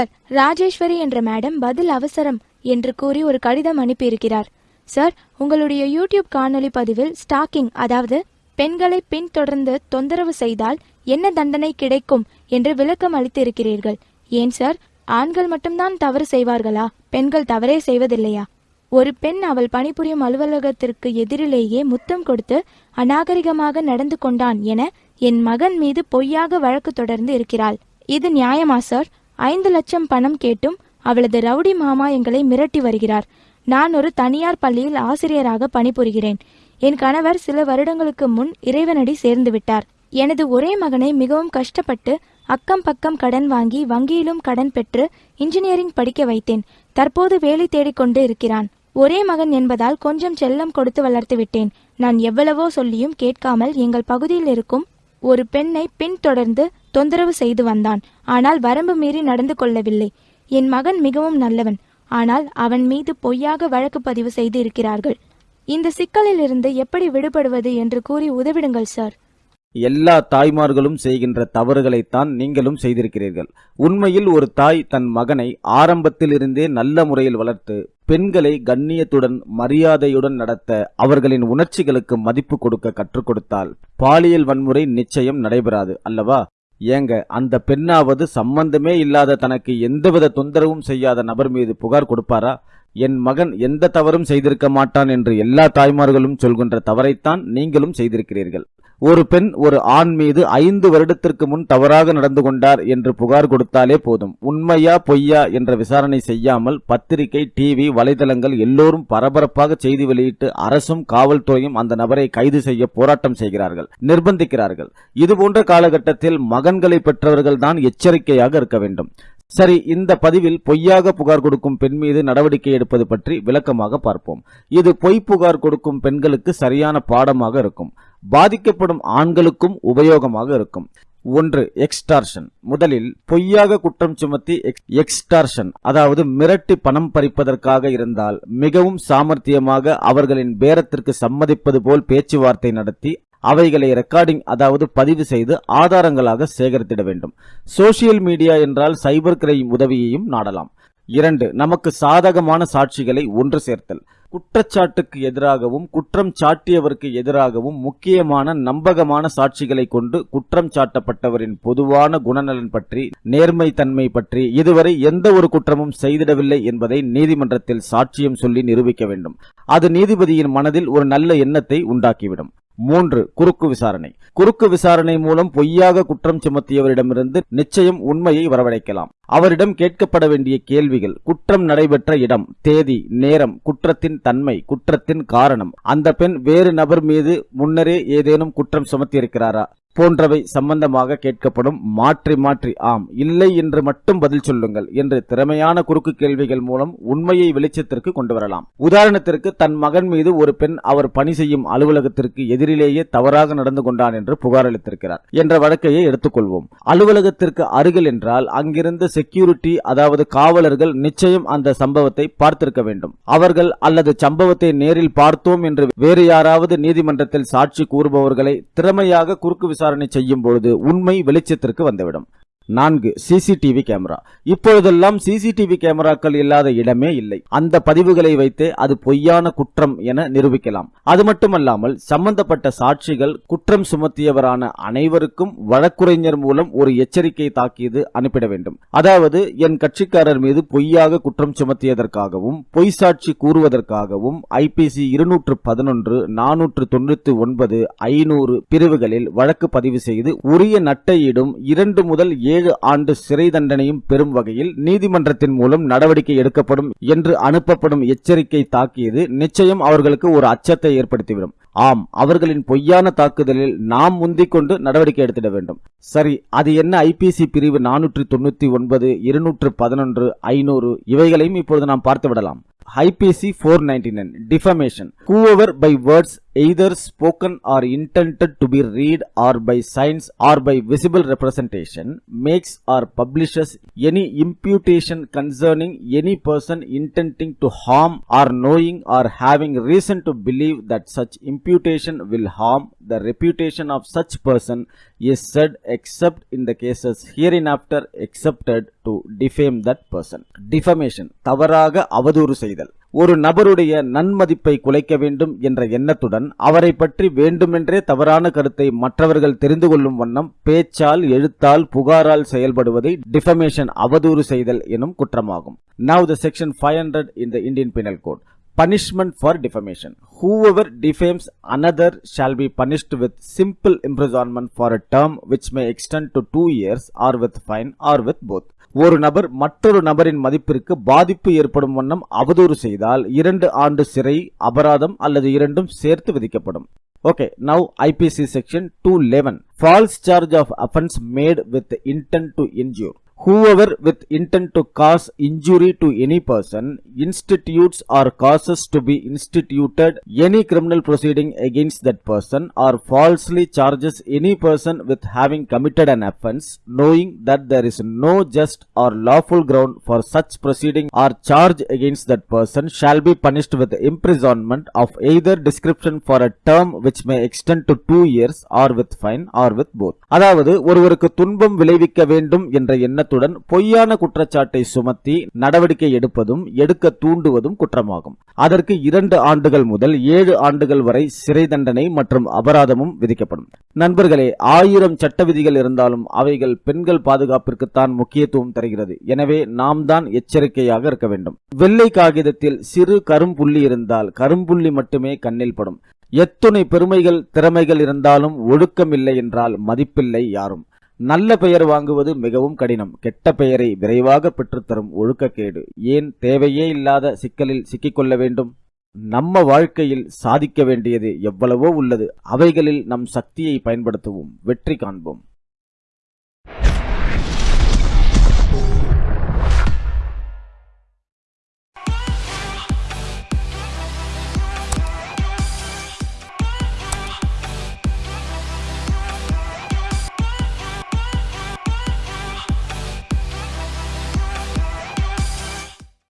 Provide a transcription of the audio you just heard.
Sir Rajeswari என்ற madam பதில் அவசரம் என்று கூறி ஒரு கடிதம் அனுப்பியிருக்கிறார். சார் உங்களுடைய யூடியூப் காணொலி பதிவில் ஸ்டாக்கிங் அதாவது பெண்களை பின்தொடர்ந்து தொந்தரவு செய்தால் என்ன தண்டனை கிடைக்கும் என்று விளக்கம் அளித்திருக்கிறீர்கள். ஏன் சார் ஆண்கள் மட்டும்தான் தவறு செய்வார்களா? பெண்கள் தவறே செய்வதில்லையா? ஒரு பெண் அவள் பணிபுரியும் அலுவலகத்திற்கு எதிரிலேயே முத்தம் கொடுத்து அநாகரிகமாக நடந்து கொண்டான் என என் மகன் மீது பொய்யாக வழக்கு தொடர்ந்து இருக்கிறாள். இது நியாயமா சார்? ஐந்து லட்சம் பணம் கேட்டும் அவளது ரவுடி மாமா எங்களை மிரட்டி வருகிறார். நான் ஒரு தனியார் பள்ளியில் ஆசிரியராக பணிபுரிகிறேன். என் கணவர் சில வருடங்களுக்கு முன் இறைவனடி சேர்ந்து விட்டார். எனது ஒரே மகனை மிகவும் கஷ்டப்பட்டு அக்கம் பக்கம் கடன் வாங்கி வங்கியிலும் கடன் பெற்று இன்ஜினியரிங் படிக்க வைத்தேன். தற்போது வேலை தேடிக்கொண்டு இருக்கிறான். ஒரே மகன் என்பதால் கொஞ்சம் செல்லம் கொடுத்து வளர்த்து விட்டேன். நான் எவ்வளவோ சொல்லியும் கேட்காமல் எங்கள் பகுதியில் இருக்கும் ஒரு பெண்ணை பின்தொடர்ந்து தொந்தரவு செய்து வந்தான். ஆனால் வரம்பு மீறி நடந்து கொள்ளவில்லை. என் மகன் மிகவும் நல்லவன். ஆனால் அவன் மீது பொய்யாக வழக்கு பதிவு செய்து இருக்கிறார்கள் இந்த சிக்கலில் இருந்து எப்படி விடுபடுவது என்று கூறி உதவிடுங்கள் சார். எல்லா தாய்மார்களும் செய்கின்ற தவறுகளைத்தான் நீங்களும் செய்திருக்கிறீர்கள். உண்மையில் ஒரு தாய் தன் மகனை ஆரம்பத்திலிருந்தே நல்ல முறையில் வளர்த்து பெண்களை கண்ணியத்துடன் மரியாதையுடன் நடத்த அவர்களின் உணர்ச்சிகளுக்கு மதிப்பு கொடுக்க கற்றுக் கொடுத்தால் பாலியல் வன்முறை நிச்சயம் நடைபெறாது அல்லவா? ஏங்க அந்த பெண்ணாவது சம்பந்தமே இல்லாத தனக்கு எந்தவித தொந்தரவும் செய்யாத நபர் மீது புகார் கொடுப்பாரா? என் மகன் எந்த தவறும் செய்திருக்க மாட்டான் என்று எல்லா தாய்மார்களும் சொல்கின்ற தவறைத்தான் நீங்களும் செய்திருக்கிறீர்கள். ஒரு பெண் ஒரு ஆண் மீது ஐந்து வருடத்திற்கு முன் தவறாக நடந்து கொண்டார் என்று புகார் கொடுத்தாலே போதும். உண்மையா பொய்யா என்ற விசாரணை செய்யாமல் பத்திரிகை டிவி வலைதளங்கள் எல்லோரும் பரபரப்பாக செய்தி வெளியிட்டு அரசும் காவல்துறையும் அந்த நபரை கைது செய்ய போராட்டம் செய்கிறார்கள் நிர்பந்திக்கிறார்கள். இதுபோன்ற காலகட்டத்தில் மகன்களை பெற்றவர்கள் தான் எச்சரிக்கையாக இருக்க வேண்டும். சரி இந்த பதிவில் பொய்யாக புகார் கொடுக்கும் பெண் மீது நடவடிக்கை எடுப்பது பற்றி விளக்கமாக பார்ப்போம். இது பொய் புகார் கொடுக்கும் பெண்களுக்கு சரியான பாடமாக இருக்கும். பாதிக்கப்படும் ஆண்களுக்கும் உபயோகமாக இருக்கும். ஒன்று எக்ஸ்டார்ஷன் முதலில் பொய்யாக குற்றம் சுமத்தி எக்ஸ்டார்ஷன் அதாவது மிரட்டி பணம் பறிப்பதற்காக இருந்தால் மிகவும் சாமர்த்தியமாக அவர்களின் பேரத்திற்கு சம்மதிப்பது போல் பேச்சுவார்த்தை நடத்தி அவைகளை ரெக்கார்டிங் அதாவது பதிவு செய்து ஆதாரங்களாக சேகரித்திட வேண்டும். சோசியல் மீடியா என்றால் சைபர் கிரைம் உதவியையும் நாடலாம். இரண்டு நமக்கு சாதகமான சாட்சிகளை ஒன்று சேர்த்தல். குற்றச்சாட்டுக்கு எதிராகவும் குற்றம் சாட்டியவருக்கு எதிராகவும் முக்கியமான நம்பகமான சாட்சிகளை கொண்டு குற்றம் சாட்டப்பட்டவரின் பொதுவான குணநலன் பற்றி நேர்மை தன்மை பற்றி இதுவரை எந்த ஒரு குற்றமும் செய்திடவில்லை என்பதை நீதிமன்றத்தில் சாட்சியம் சொல்லி நிரூபிக்க வேண்டும். அது நீதிபதியின் மனதில் ஒரு நல்ல எண்ணத்தை உண்டாக்கிவிடும். மூன்று குறுக்கு விசாரணை. குறுக்கு விசாரணை மூலம் பொய்யாக குற்றம் சுமத்தியவரிடமிருந்து நிச்சயம் உண்மையை வரவழைக்கலாம். அவரிடம் கேட்கப்பட வேண்டிய கேள்விகள் குற்றம் நடைபெற்ற இடம் தேதி நேரம் குற்றத்தின் தன்மை குற்றத்தின் காரணம். அந்த பெண் வேறு நபர் மீது முன்னரே ஏதேனும் குற்றம் சுமத்தியிருக்கிறாரா? போன்றவை சம்பந்தமாக கேட்கப்படும். மாற்றி மாற்றி ஆம் இல்லை என்று மட்டும் பதில் சொல்லுங்கள் என்று திறமையான குறுக்கு கேள்விகள் மூலம் உண்மையை வெளிச்சத்திற்கு கொண்டு வரலாம். உதாரணத்திற்கு தன் மகன் மீது ஒரு பெண் அவர் பணி செய்யும் அலுவலகத்திற்கு எதிரிலேயே தவறாக நடந்து கொண்டான் என்று புகார் அளித்திருக்கிறார் என்ற வழக்கையை எடுத்துக்கொள்வோம். அலுவலகத்திற்கு அருகில் என்றால் அங்கிருந்த செக்யூரிட்டி அதாவது காவலர்கள் நிச்சயம் அந்த சம்பவத்தை பார்த்திருக்க வேண்டும். அவர்கள் அல்லது சம்பவத்தை நேரில் பார்த்தோம் என்று வேறு யாராவது நீதிமன்றத்தில் சாட்சி கூறுபவர்களை திறமையாக குறுக்கு விசாரணை செய்யும் பொழுது உண்மை வெளிச்சத்திற்கு வந்துவிடும். நான்கு சிசிடிவி கேமரா. இப்பொழுதெல்லாம் சிசிடிவி கேமராக்கள் இல்லாத இடமே இல்லை. அந்த பதிவுகளை வைத்தே அது பொய்யான குற்றம் என நிரூபிக்கலாம். அது மட்டுமல்லாமல் சம்பந்தப்பட்ட சாட்சிகள் குற்றம் சுமத்தியவரான அனைவருக்கும் வழக்குரைஞர் மூலம் ஒரு எச்சரிக்கை தாக்கியது அனுப்பிட வேண்டும். அதாவது என் கட்சிக்காரர் மீது பொய்யாக குற்றம் சுமத்தியதற்காகவும் பொய் சாட்சி கூறுவதற்காகவும் ஐபிசி இருநூற்று பதினொன்று நானூற்று தொண்ணூத்தி ஒன்பது ஐநூறு பிரிவுகளில் வழக்கு பதிவு செய்து உரிய நட்டையிடும் இரண்டு முதல் ஏழு ஏழு ஆண்டு சிறை தண்டனையும் பெறும் வகையில் நீதிமன்றத்தின் மூலம் நடவடிக்கை எடுக்கப்படும் என்று அனுப்பப்படும் எச்சரிக்கை தாக்கியது நிச்சயம் அவர்களுக்கு ஒரு அச்சத்தை ஏற்படுத்திவிடும். ஆம் அவர்களின் பொய்யான தாக்குதலில் நாம் முந்திக் கொண்டு நடவடிக்கை எடுத்திட வேண்டும். சரி அது என்ன ஐபிசி பிரிவு நானூற்றி தொண்ணூத்தி ஒன்பது இருநூற்று பதினொன்று ஐநூறு இவைகளையும் இப்பொழுது நாம் பார்த்து விடலாம் IPC four ninety nine defamation whoever by words either spoken or intended to be read or by signs or by visible representation makes or publishes any imputation concerning any person intending to harm or knowing or having reason to believe that such imputation will harm the reputation of such person is said except in the cases hereinafter accepted to defame that person. Defamation தவறாக அவதூறு செய்தல் ஒரு நபருடைய நன்மதிப்பை குலைக்க வேண்டும் என்ற எண்ணத்துடன் அவரை பற்றி வேண்டுமென்றே தவறான கருத்தை மற்றவர்கள் தெரிந்து கொள்ளும் வண்ணம் பேச்சால் எழுத்தால் புகாரால் செயல்படுவதை டிஃபமேஷன் அவதூறு செய்தல் எனும் குற்றமாகும். Of the section five hundred in the Indian penal code Punishment for defamation. Whoever defames another shall be punished with simple imprisonment for a term which may extend to two years or with fine or with both. ஒரு நபர் மற்றொரு நபரின் மதிப்பிற்கு பாதிப்பு ஏற்படும் வண்ணம் அவதூறு செய்தால் இரண்டு ஆண்டு சிறை அபராதம் அல்லது இரண்டும் சேர்த்து விதிக்கப்படும் okay now IPC section two eleven false charge of offence made with intent to injure Whoever with intent to cause injury to any person institutes or causes to be instituted any criminal proceeding against that person or falsely charges any person with having committed an offense knowing that there is no just or lawful ground for such proceeding or charge against that person shall be punished with imprisonment of either description for a term which may extend to two years or with fine or with both அதாவது ஒருவருக்கு துன்பம் விளைவிக்க வேண்டும் என்ற எண்ணத்துடன் பொய்யான குற்றச்சாட்டை சுமத்தி நடவடிக்கை எடுப்பதும் எடுக்க தூண்டுவதும் குற்றமாகும். அதற்கு இரண்டு ஆண்டுகள் முதல் ஏழு ஆண்டுகள் வரை சிறை தண்டனை மற்றும் அபராதமும் விதிக்கப்படும். நண்பர்களே ஆயிரம் சட்ட விதிகள் இருந்தாலும் அவைகள் பெண்கள் பாதுகாப்பிற்குத்தான் முக்கியத்துவம் தருகிறது. எனவே நாம் தான் எச்சரிக்கையாக இருக்க வேண்டும். வெள்ளை காகிதத்தில் சிறு கரும்புள்ளி இருந்தால் கரும்புள்ளி மட்டுமே கண்ணில் படும். எத்துணை பெருமைகள் திறமைகள் இருந்தாலும் ஒழுக்கம் இல்லை என்றால் மதிப்பில்லை யாரும். நல்ல பெயர் வாங்குவது மிகவும் கடினம். கெட்ட பெயரை விரைவாக பெற்றுத்தரும் ஒழுக்கக்கேடு. ஏன் தேவையே இல்லாத சிக்கலில் சிக்கிக்கொள்ள வேண்டும்? நம்ம வாழ்க்கையில் சாதிக்க வேண்டியது எவ்வளவோ உள்ளது. அவைகளில் நம் சக்தியை பயன்படுத்துவோம். வெற்றி காண்போம்.